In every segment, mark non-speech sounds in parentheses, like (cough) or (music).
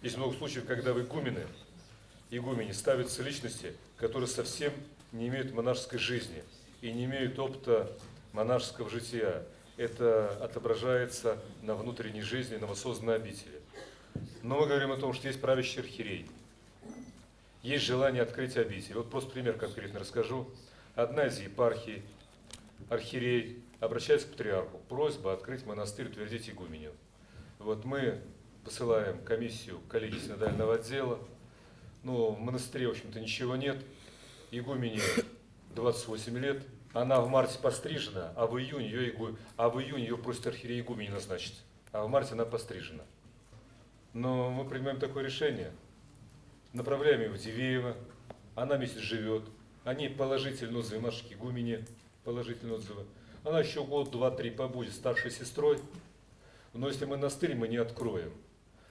Есть много случаев, когда в игумены, игумене ставятся личности, которые совсем не имеют монашеской жизни и не имеют опыта монашеского жития. Это отображается на внутренней жизни новосозданной обители. Но мы говорим о том, что есть правящий архиерей. Есть желание открыть обитель. Вот просто пример конкретно расскажу. Одна из епархий, архиерей, обращается к патриарху. Просьба открыть монастырь, утвердить игуменю. Вот мы посылаем комиссию коллегии синодального отдела. Ну, в монастыре, в общем-то, ничего нет. Игумене 28 лет. Она в марте пострижена, а в июне ее, игу... а в июне ее просит архиерей игумене назначить. А в марте она пострижена. Но мы принимаем такое решение. Направляем ее в Дивеево. Она месяц живет. Они положительно отзывы нашей игумене. Положительные отзывы. Она еще год, два, три побудет старшей сестрой. Но если монастырь мы не откроем,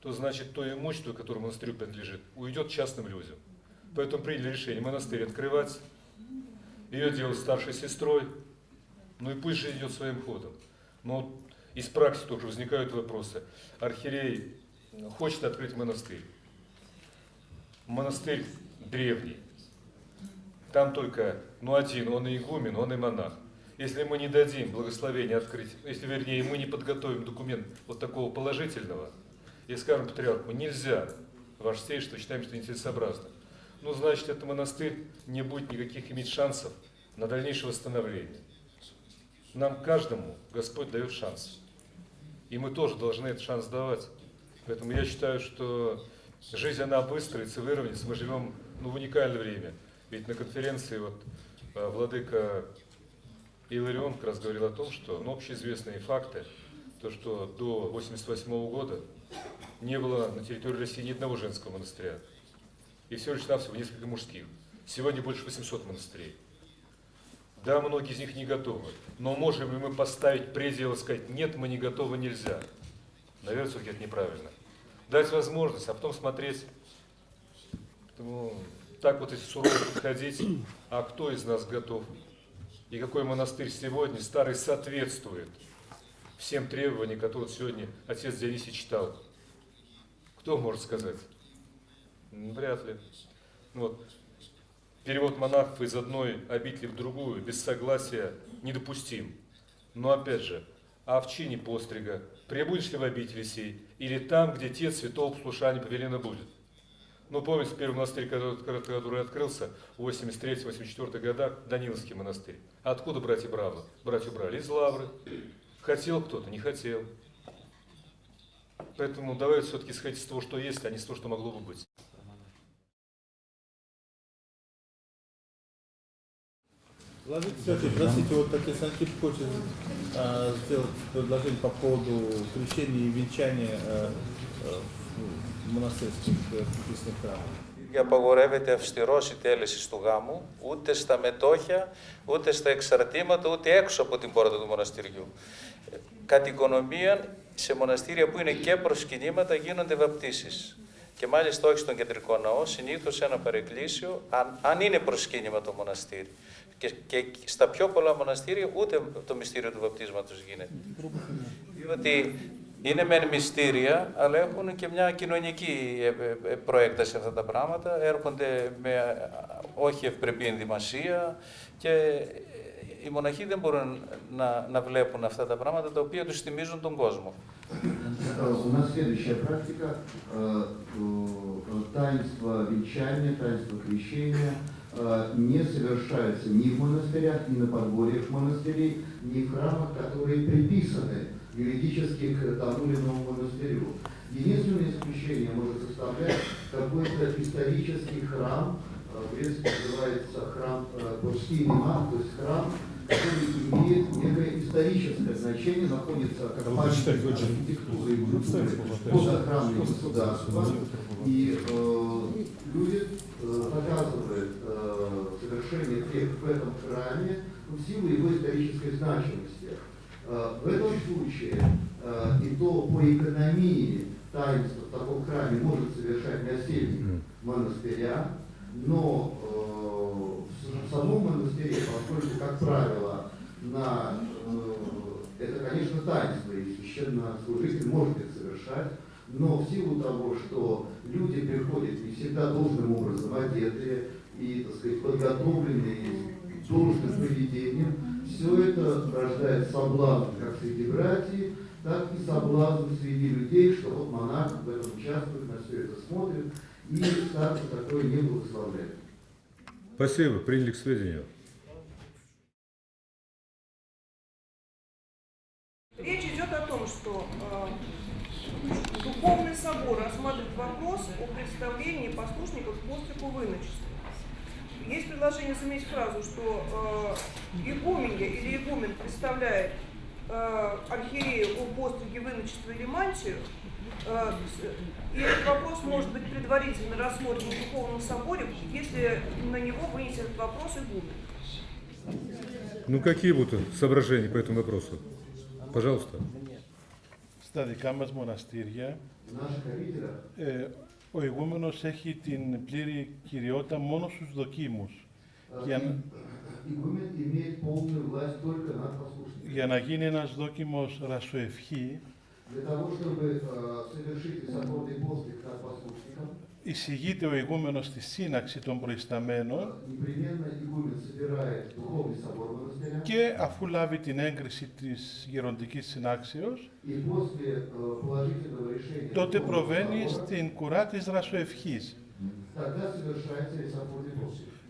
то значит то имущество, которое монастырю принадлежит, уйдет частным людям. Поэтому приняли решение монастырь открывать, ее делать старшей сестрой, ну и пусть же идет своим ходом. Но из практики тоже возникают вопросы. Архиерей хочет открыть монастырь. Монастырь древний. Там только, ну один, он и игумен, он и монах. Если мы не дадим благословения открыть, если вернее мы не подготовим документ вот такого положительного, и скажем патриарху, нельзя, ваше святейшество, считаем, что нецелесообразно, ну, значит, этот монастырь не будет никаких иметь шансов на дальнейшее восстановление. Нам каждому Господь дает шанс. И мы тоже должны этот шанс давать. Поэтому я считаю, что жизнь, она выстроится, выровняется. Мы живем ну, в уникальное время. Ведь на конференции вот э, владыка Иларион как раз говорил о том, что ну, общеизвестные факты, то, что до 1988 года не было на территории России ни одного женского монастыря. И всего лишь навсего несколько мужских. Сегодня больше 800 монастырей. Да, многие из них не готовы. Но можем ли мы поставить предел и сказать, нет, мы не готовы, нельзя? Наверное, все-таки это неправильно. Дать возможность, а потом смотреть. Поэтому так вот если сурово подходить, а кто из нас готов? И какой монастырь сегодня старый соответствует всем требованиям, которые сегодня отец Дионисий читал? Кто может сказать? Вряд ли. Вот. Перевод монахов из одной обители в другую без согласия недопустим. Но опять же, а в чине пострига прибудешь ли в обители сей, или там, где те святого послушания повелено будет? Ну, помните, первый монастырь, который, который открылся в 83-84 годах, Даниловский монастырь. Откуда братья брали? Братья брали из Лавры. Хотел кто-то, не хотел. Поэтому давайте все-таки исходить из того, что есть, а не с того, что могло бы быть. Владимир Сергеевич, простите, вот отец Антип хочет а, сделать предложение по поводу крещения и венчания а, а, монастырских крестных храмов. απαγορεύεται αυστηρός η τέλεση του γάμου, ούτε στα μετόχια, ούτε στα εξαρτήματα, ούτε έξω από την πόρτα του μοναστηριού. Κατ' οικονομία, σε μοναστήρια που είναι και προσκυνήματα γίνονται βαπτίσεις. Και μάλιστα όχι στον κεντρικό ναό, συνήθως σε ένα παρεκκλήσιο, αν, αν είναι προσκύνημα το μοναστήρι. Και, και στα πιο πολλά μοναστήρια ούτε το μυστήριο του βαπτίσματος γίνεται. Διότι είναι μεν μυστήρια, αλλά έχουν και μια κοινωνική ε, ε, προέκταση αυτά τα πράγματα. Έρχονται με όχι ευπρεπή ενδυμασία και οι μοναχοί δεν μπορούν να, να βλέπουν αυτά τα πράγματα τα οποία τους θυμίζουν τον κόσμο. У нас следующая практика таинство венчания, таинство крещения не совершается ни в монастырях, ни на подворьях монастырей, ни в храмах, которые приписаны юридически к тому или иному монастырю. Единственное исключение может составлять какой-то исторический храм, в принципе называется храм Бурский Мимах, то есть храм, который имеет некое историческое значение, находится как памятник архитектуры и культуры под охраной государства. И э, люди э, показывают э, совершение тех в этом храме в силу его исторической значимости. Э, в этом случае э, и то по экономии таинство в таком храме может совершать насельник монастыря, но э, в самом монастыре, поскольку, как правило, на, э, это, конечно, таинство, и священнослужитель может их совершать, Но в силу того, что люди приходят не всегда должным образом одетые и, так сказать, подготовленные должным поведением, все это рождает соблазн как среди братьев, так и соблазн среди людей, что вот монах в этом участвует, на все это смотрит, и старцы такое не благословляют. Спасибо, приняли к сведению. Речь идет о том, что э, Духовный собор рассматривает вопрос о представлении послушников к пострику в. Есть предложение заменить фразу, что э, игуменья или игумен представляет э, архиерею о постриге в иночество или мантию, э, с- и этот вопрос может быть предварительно рассмотрен в Духовном соборе, если на него вынесет этот вопрос игумен. Ну какие будут соображения по этому вопросу? Пожалуйста. Στα δικά μας μοναστήρια, В наших обителях ε, ο ηγούμενος έχει την πλήρη κυριότητα μόνο στους δοκίμους. э, Για, για να γίνει ένας δόκιμος ρασοευχή, εισηγείται ο ηγούμενος στη σύναξη των προϊσταμένων και αφού λάβει την έγκριση της γεροντικής συνάξεως, τότε προβαίνει στην κουρά της δρασοευχής.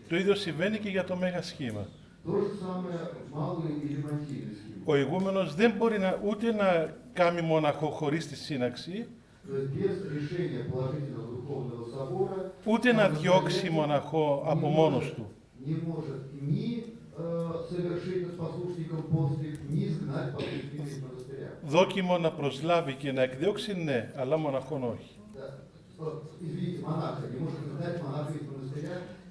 Το ίδιο συμβαίνει και για το Μέγα Σχήμα. То же самое малый или мантийный схема. Ο ηγούμενος δεν μπορεί να, ούτε να κάνει μοναχό χωρίς τη σύναξη, То есть без решения положительного духовного собора ούτε να διώξει μοναχό από μόνος του. не может ни э, совершить над послушником постриг, ни изгнать послушника из монастыря. Δόκιμο να προσλάβει και να εκδιώξει, ναι, αλλά μοναχόν όχι.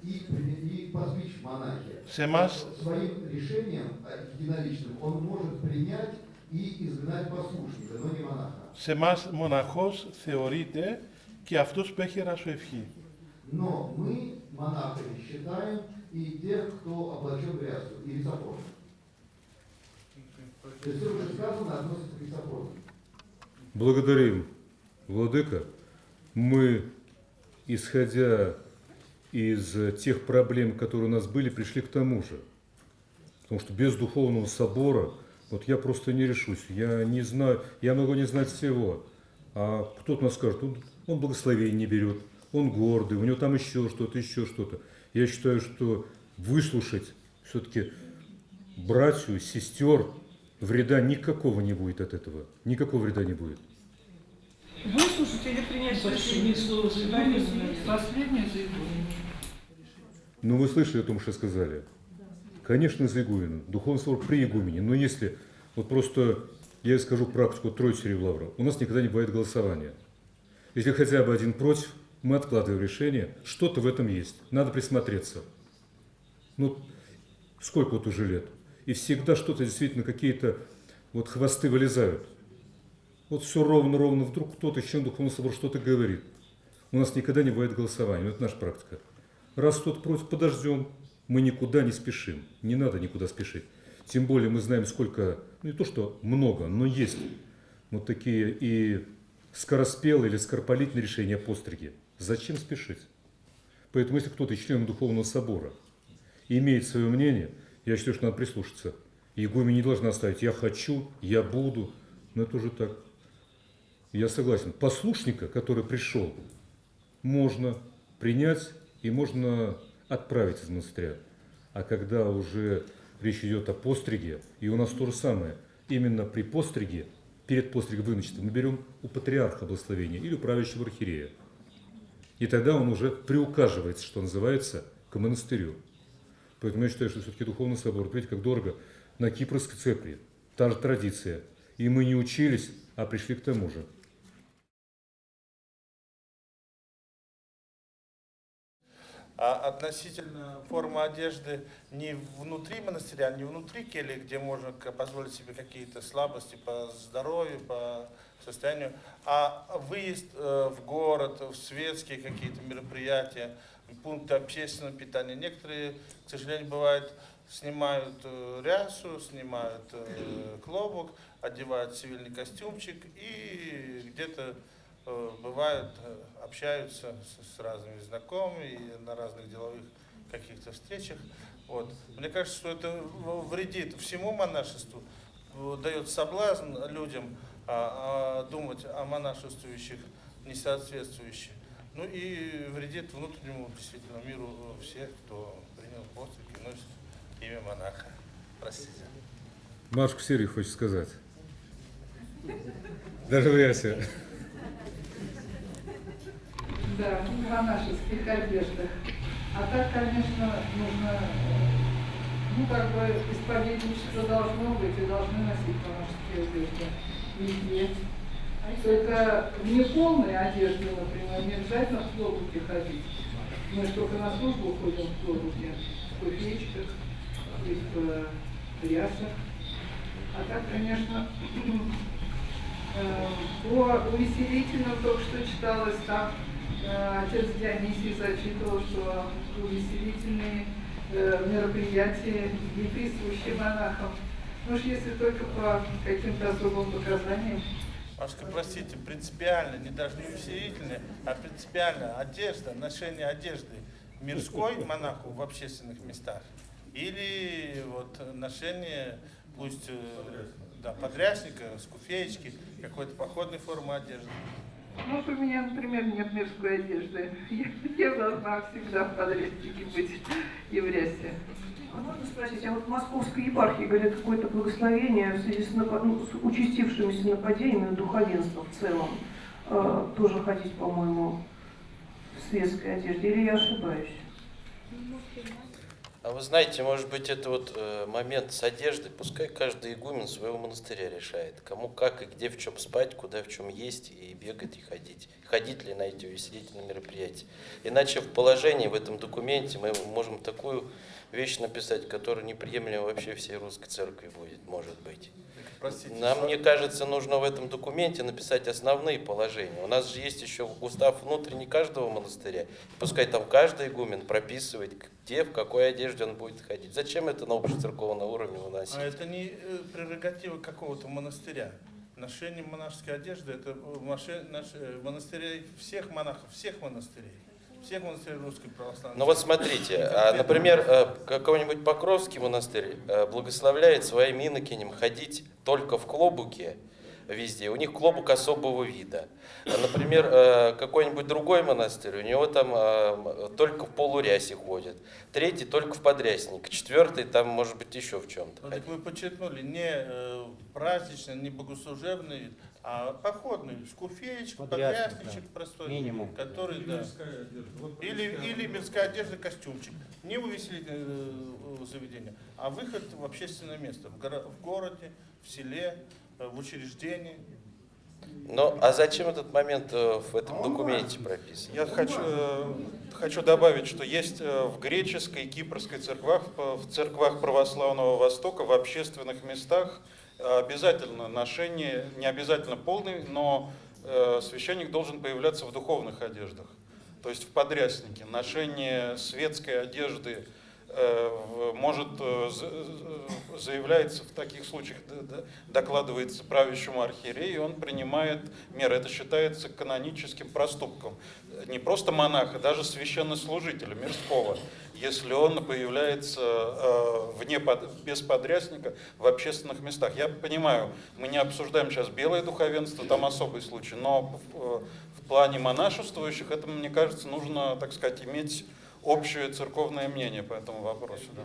Да. Э, Извините, монаха, не может изгнать монаха из монастыря и, при- и посвящ в монахе. Σε εμάς Своим решением э, единоличным он может принять и изгнать послушника, но не монаха. σε εμάς μοναχός θεωρείται και αυτός που έχει ρασοευχή. Но мы монахами считаем и тех, кто облачен в рясу, и рисопор. То есть все уже сказано относится к рисопору. Благодарим, Владыка. Мы, исходя из тех проблем, которые у нас были, пришли к тому же. Потому что без духовного собора, вот я просто не решусь. Я не знаю, я могу не знать всего. А кто-то нас скажет, он, он благословение не берет, он гордый, у него там еще что-то, еще что-то. Я считаю, что выслушать все-таки братью, сестер, вреда никакого не будет от этого. Никакого вреда не будет. Выслушать или принять решение? Последнее заявление. Ну, вы слышали о том, что сказали? Конечно, за игуменом. Духовный собор при игумене. Но если, вот просто, я скажу практику Троицы Лавра, у нас никогда не бывает голосования. Если хотя бы один против, мы откладываем решение. Что-то в этом есть. Надо присмотреться. Ну, сколько вот уже лет? И всегда что-то действительно, какие-то вот хвосты вылезают. Вот все ровно-ровно, вдруг кто-то, член Духовного собора, что-то говорит. У нас никогда не бывает голосования, это наша практика. Раз кто-то против, подождем, мы никуда не спешим, не надо никуда спешить. Тем более мы знаем, сколько, ну не то что много, но есть вот такие и скороспелые или скоропалительные решения о постриге. Зачем спешить? Поэтому если кто-то из членов Духовного Собора имеет свое мнение, я считаю, что надо прислушаться. Игумен не должна оставить «я хочу», «я буду». Но это уже так. Я согласен. Послушника, который пришел, можно принять и можно отправить из монастыря. А когда уже речь идет о постриге, и у нас то же самое, именно при постриге, перед постригом выночества, мы берем у патриарха благословения или у правящего архиерея. И тогда он уже приуказывается, что называется, к монастырю. Поэтому я считаю, что все-таки Духовный собор, видите, как дорого, на Кипрской цепи, та же традиция. И мы не учились, а пришли к тому же. А относительно формы одежды не внутри монастыря, не внутри кельи, где можно позволить себе какие-то слабости по здоровью, по состоянию, а выезд э, в город, в светские какие-то мероприятия, пункты общественного питания. Некоторые, к сожалению, бывает, снимают э, рясу, снимают э, клобук, одевают цивильный костюмчик и где-то бывают, э, общаются с, разными знакомыми на разных деловых каких-то встречах. Вот. Мне кажется, что это вредит всему монашеству, э, дает соблазн людям а, а, думать о монашествующих несоответствующе. Ну и вредит внутреннему действительно миру э, всех, кто принял постриг и носит имя монаха. Простите. Машку Сирий хочет сказать. Даже в рясе. Да, в монашеских одеждах. А так, конечно, нужно, э, ну, как бы, исповедничество должно быть и должны носить монашеские одежды везде. Только в неполной одежде, например, не обязательно в клобуке ходить. Мы только на службу ходим в клобуке, в куфеечках и в э, рясах. А так, конечно, (clears throat) э, по увеселительным только что читалось там, э, отец Дионисий зачитывал, что увеселительные э, мероприятия не присущи монахам. Ну уж если только по каким-то особым показаниям. Машка, простите, принципиально, не даже не усилительная, а принципиально одежда, ношение одежды мирской монаху в общественных местах или вот ношение, пусть э, да, подрясника, скуфеечки, какой-то походной формы одежды. Ну, вот у меня, например, нет мирской одежды. Я, я должна всегда в подрезчике быть рясе. А можно спросить, а вот в Московской епархии, говорят, какое-то благословение в связи с, ну, с участившимися нападениями на духовенство в целом, э, тоже ходить, по-моему, в светской одежде, или я ошибаюсь? А вы знаете, может быть, это вот э, момент с одеждой, пускай каждый игумен своего монастыря решает, кому как и где в чем спать, куда в чем есть, и бегать, и ходить. Ходить ли на эти увеселительные мероприятия. Иначе в положении, в этом документе мы можем такую вещь написать, которая неприемлема вообще всей русской церкви будет, может быть. Простите, Нам, что- мне кажется, нужно в этом документе написать основные положения. У нас же есть еще устав внутренний каждого монастыря. Пускай там каждый игумен прописывает, где, в какой одежде он будет ходить. Зачем это на общецерковном уровне выносить? А это не э, прерогатива какого-то монастыря. Ношение монашеской одежды – это наш- э, монастырей всех монахов, всех монастырей, всех монастырей русской православной. Ну вот смотрите, а, например, э, какой-нибудь Покровский монастырь э, благословляет своим инокиням ходить только в клобуке везде. У них клобук особого вида. Например, э, какой-нибудь другой монастырь, у него там э, только в полурясе ходит. Третий только в подрясник. Четвертый там, может быть, еще в чем-то Ну, ходит. так вы подчеркнули, не э, праздничный, не богослужебный вид, а походный, скуфеечка, Подрясник, подрясник простой, Минимум. который, да. Или, или мирская одежда, костюмчик. Не увеселительное заведение, а выход в общественное место, в, горо- в городе, в селе, в учреждении. Ну, а зачем этот момент э, в этом документе прописан? Я хочу, э, хочу добавить, что есть э, в греческой и кипрской церквах, в церквах православного Востока, в общественных местах э, обязательно ношение, не обязательно полный, но э, священник должен появляться в духовных одеждах. То есть в подряснике. Ношение светской одежды э, может, э, за- э, заявляется в таких случаях, докладывается правящему архиерею, он принимает меры. Это считается каноническим проступком. Не просто монаха, даже священнослужителя мирского, если он появляется э, вне, без подрясника в общественных местах. Я понимаю, мы не обсуждаем сейчас белое духовенство, там особый случай, но в плане монашествующих это, мне кажется, нужно, так сказать, иметь общее церковное мнение по этому вопросу. Да.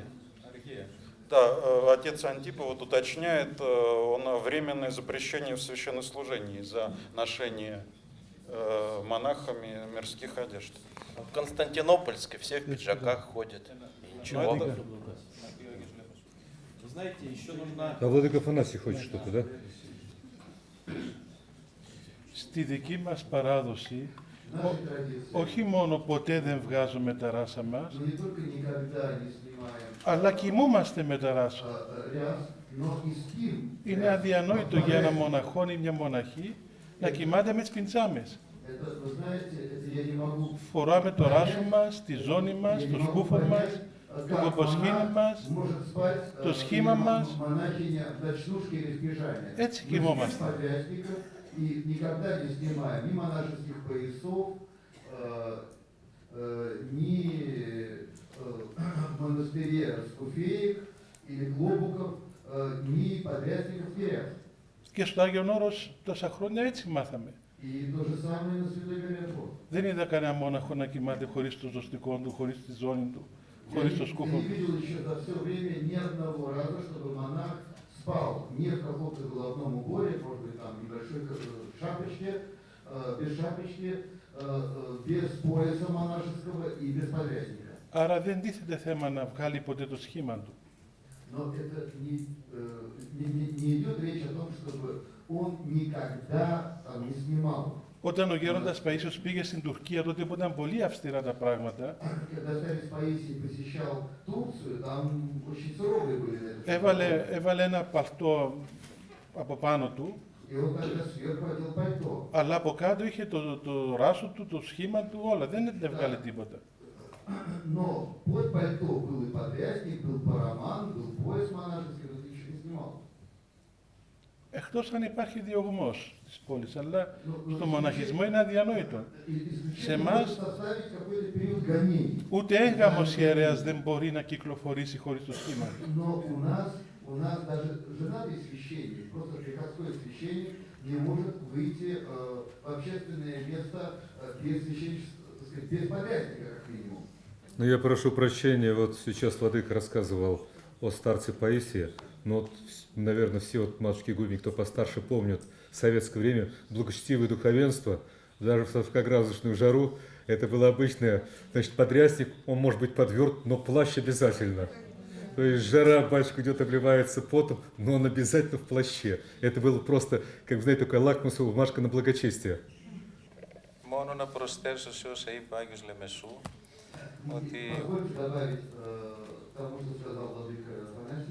Да, э, отец Антипов вот уточняет, э, он временное запрещение в священнослужении за ношение э, монахами мирских одежд. В Константинопольской все в пиджаках ходят. И ничего. Ну, это- Вы знаете, еще нужно... А Владыка Афанасий хочет что-то, да? Στη δική μας παράδοση, Наша традиция. όχι μόνο ποτέ δεν βγάζουμε τα ράσα μας, αλλά κοιμούμαστε με τα ράσα. Είναι αδιανόητο για ένα μοναχόν ή μια μοναχή να κοιμάται με τις πιντσάμες. Φοράμε το ράσο μας, τη ζώνη μας, το σκούφο μας, το κομποσχήνι μας, το σχήμα μας. Έτσι κοιμόμαστε спим подрясников, И никогда не снимаем ни монашеских поясов, э, э, ни э, в (clears throat) монастыре скуфеек или клобуков, э, ни подрядников теряв. Και στο Άγιον Όρος τόσα χρόνια έτσι μάθαμε. И то же самое на Святой Горе Δεν είδα κανένα μόναχο να κοιμάται χωρίς το ζωστικό του, χωρίς τη ζώνη του, Я χωρίς не, το я σκούφο не του. видел еще за все время ни одного раза, чтобы монах спал не в каком-то головном уборе, может быть, там небольшой э, шапочке, э, без шапочки, э, э, без пояса монашеского и без подрясника. Άρα δεν τίθεται θέμα να βγάλει ποτέ το σχήμα του. Но это не, э, не, не- не идет речь о том, чтобы он никогда там, не снимал. Όταν ο γέροντας Παΐσιος πήγε στην Τουρκία, τότε που ήταν πολύ αυστηρά τα πράγματα, Когда старец Паисий посещал Турцию, там очень суровые были на это. έβαλε, έβαλε ένα παλτό από πάνω του, И он тогда сверху одел пальто. αλλά από κάτω είχε το, το ράσο του, το σχήμα του, όλα. Δεν έβγαλε τίποτα. Но под пальто был и подрясник, был параман, был пояс монашеский, но ты еще не снимал. Εκτός αν υπάρχει διωγμός της πόλης, αλλά Ну, ну, στο μοναχισμό είναι αδιανόητο. И исключительно Σε может εμάς составить какой-то период гонений. ούτε έγγαμος ιερέας δεν μπορεί να κυκλοφορήσει χωρίς το σχήμα. Но у нас, у нас даже женатый священник, просто приходской священник, не может выйти э, в общественное место э, без священничества, так сказать, без подрядника, как минимум. Ну, я прошу прощения, вот сейчас Владыка рассказывал о старце Паисии, но, вот, наверное, все вот матушки Гуми, кто постарше, помнят в советское время благочестивое духовенство, даже в 40-градусную жару, это было обычное, значит, подрясник, он может быть подверт, но плащ обязательно. То есть жара, батюшка идет, обливается потом, но он обязательно в плаще. Это было просто, как, знаете, такая лакмусовая бумажка на благочестие. Μόνο να προσθέσω σε όσα είπε ο Άγιος Λεμεσού, ότι Позвольте добавить э, к тому, что сказал Владыка Афанасий.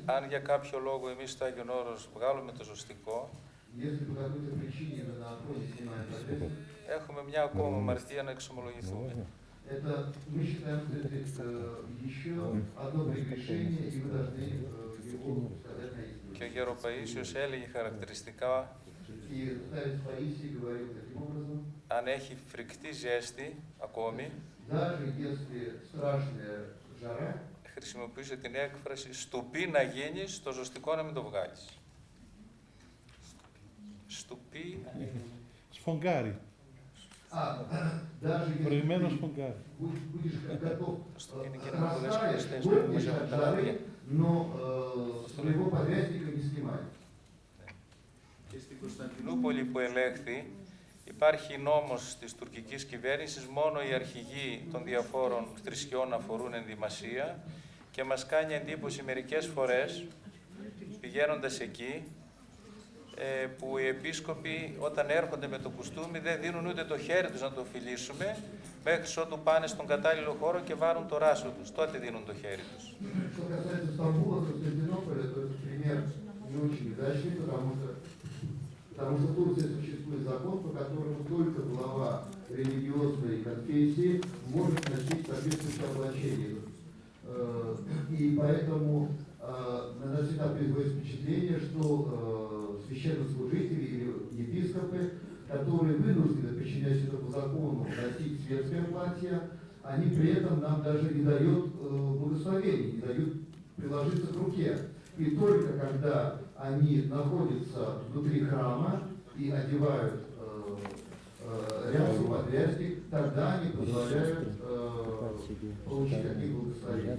αν για κάποιο λόγο εμείς στο Άγιον Όρος βγάλουμε το ζωστικό, Если по какой-то причине мы на охоте снимаем подрясник, έχουμε μια ακόμα αμαρτία να εξομολογηθούμε. это мы считаем, что это э, еще одно прегрешение, и мы должны э, его сказать на Και ο истину. Γέρο Παΐσιος έλεγε χαρακτηριστικά, И старец Паисий говорил таким образом, αν έχει φρικτή ζέστη ακόμη, даже если страшная жара, χρησιμοποιούσε την έκφραση «στουπί να γίνεις, το ζωστικό να μην το βγάλεις». Στουπί... Σφογγάρι. Προηγμένος σφογγάρι. Δεν που στην Κωνσταντινούπολη που ελέγχθη υπάρχει νόμος της τουρκικής κυβέρνησης, μόνο οι αρχηγοί των διαφόρων θρησκειών αφορούν ενδυμασία και μας κάνει εντύπωση μερικές φορές, πηγαίνοντας εκεί, ε, που οι επίσκοποι όταν έρχονται με το κουστούμι δεν δίνουν ούτε το χέρι τους να το φιλήσουμε, μέχρι ότου πάνε στον κατάλληλο χώρο και βάρουν το ράσο τους. Τότε δίνουν το χέρι τους. Что касается Стамбула, Константинополя, то этот пример не очень удачный, потому что, потому что в Турции существует закон, по которому только глава религиозной конфессии может носить соответствующее облачение. Э, И поэтому на нас всегда производит впечатление, что э, священнослужители или епископы, которые вынуждены, подчиняясь этому закону, носить светское платье, они при этом нам даже не дают э, благословения, не дают приложиться к руке. И только когда они находятся внутри храма и одевают э, э, рясу, подрясник, тогда они позволяют э, получить такие благословения.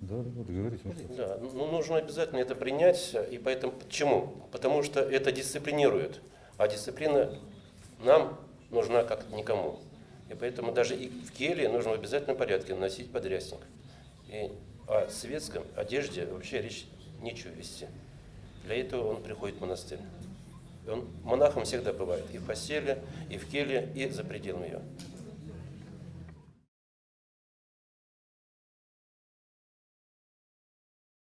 Да, вот говорите. вот. Да, ну нужно обязательно это принять, и поэтому почему? Потому что это дисциплинирует, а дисциплина нам нужна как никому. И поэтому даже и в келье нужно в обязательном порядке носить подрясник. И о светском одежде вообще речь нечего вести. Для этого он приходит в монастырь. Он монахом всегда бывает и в постели, и в келье, и за пределами ее.